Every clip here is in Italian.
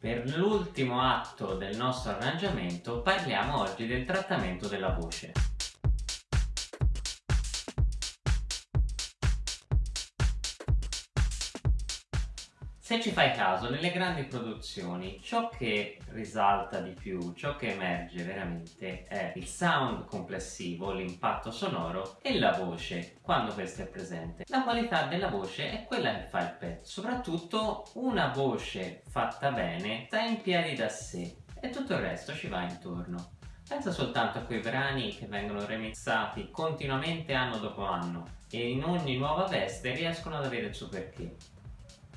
Per l'ultimo atto del nostro arrangiamento parliamo oggi del trattamento della voce. Se ci fai caso, nelle grandi produzioni ciò che risalta di più, ciò che emerge veramente è il sound complessivo, l'impatto sonoro e la voce, quando questa è presente. La qualità della voce è quella che fa il pezzo. Soprattutto una voce fatta bene sta in piedi da sé e tutto il resto ci va intorno. Pensa soltanto a quei brani che vengono remixati continuamente anno dopo anno e in ogni nuova veste riescono ad avere il suo perché.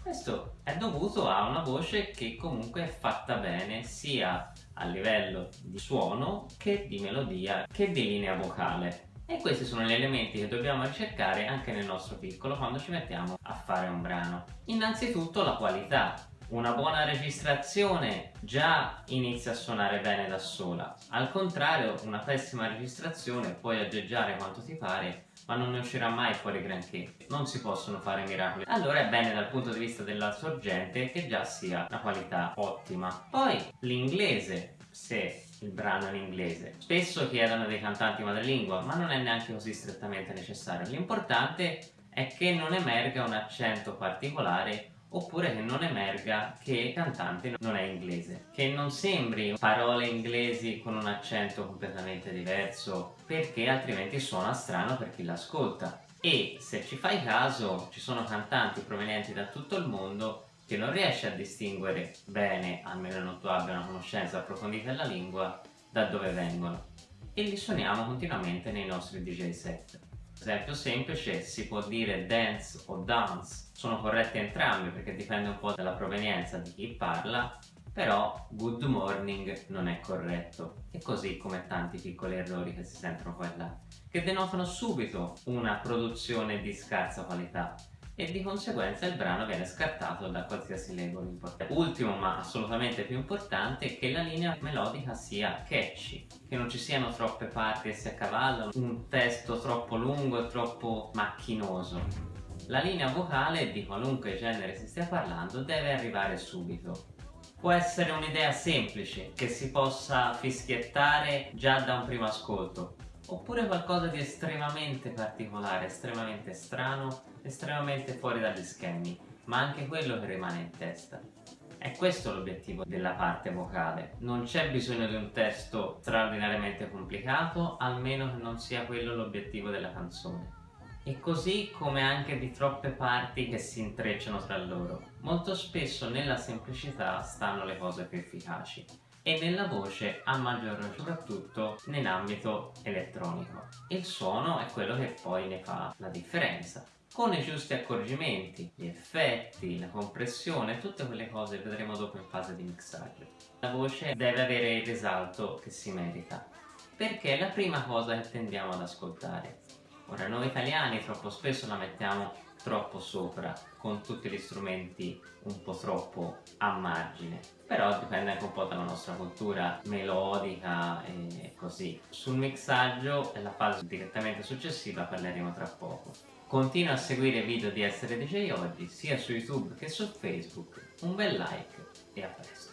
Questo è dovuto a una voce che comunque è fatta bene sia a livello di suono che di melodia che di linea vocale. E questi sono gli elementi che dobbiamo ricercare anche nel nostro piccolo quando ci mettiamo a fare un brano. Innanzitutto la qualità. Una buona registrazione già inizia a suonare bene da sola. Al contrario, una pessima registrazione puoi aggeggiare quanto ti pare ma non ne uscirà mai fuori granché. Non si possono fare miracoli. Allora è bene dal punto di vista della sorgente che già sia una qualità ottima. Poi l'inglese, se il brano è in inglese. Spesso chiedono dei cantanti madrelingua, ma non è neanche così strettamente necessario. L'importante è che non emerga un accento particolare oppure che non emerga che il cantante non è inglese, che non sembri parole inglesi con un accento completamente diverso perché altrimenti suona strano per chi l'ascolta. E se ci fai caso ci sono cantanti provenienti da tutto il mondo che non riesci a distinguere bene, almeno non tu abbia una conoscenza approfondita della lingua, da dove vengono. E li suoniamo continuamente nei nostri DJ set esempio semplice si può dire dance o dance sono corretti entrambi perché dipende un po' dalla provenienza di chi parla però good morning non è corretto e così come tanti piccoli errori che si sentono qua e là che denotano subito una produzione di scarsa qualità e di conseguenza il brano viene scartato da qualsiasi label importante. Ultimo ma assolutamente più importante è che la linea melodica sia catchy, che non ci siano troppe parti che si accavallano, un testo troppo lungo e troppo macchinoso. La linea vocale di qualunque genere si stia parlando deve arrivare subito. Può essere un'idea semplice che si possa fischiettare già da un primo ascolto, oppure qualcosa di estremamente particolare, estremamente strano, estremamente fuori dagli schemi, ma anche quello che rimane in testa. È questo l'obiettivo della parte vocale. Non c'è bisogno di un testo straordinariamente complicato, almeno che non sia quello l'obiettivo della canzone. E così come anche di troppe parti che si intrecciano tra loro. Molto spesso nella semplicità stanno le cose più efficaci e nella voce a maggior ragione soprattutto nell'ambito elettronico. Il suono è quello che poi ne fa la differenza con i giusti accorgimenti, gli effetti, la compressione, tutte quelle cose vedremo dopo in fase di mixaggio. La voce deve avere il risalto che si merita, perché è la prima cosa che tendiamo ad ascoltare. Ora noi italiani troppo spesso la mettiamo troppo sopra con tutti gli strumenti un po' troppo a margine. Però dipende anche un po' dalla nostra cultura melodica e così. Sul mixaggio e la fase direttamente successiva parleremo tra poco. Continua a seguire i video di Essere DJ Oggi sia su YouTube che su Facebook. Un bel like e a presto